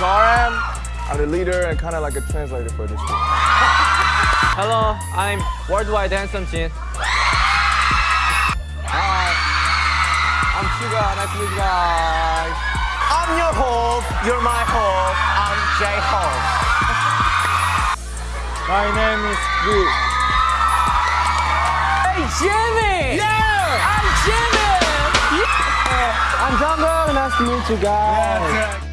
i'm the leader and kind of like a translator for this group. Hello, I'm worldwide handsome Jin. Hi, I'm Suga. Nice to meet you guys. I'm your host. You're my host. I'm J-Hope. My name is Gu. Hey Jimmy! Yeah! I'm Jimin! Yeah. I'm Jungkook. Nice to meet you guys. Yeah,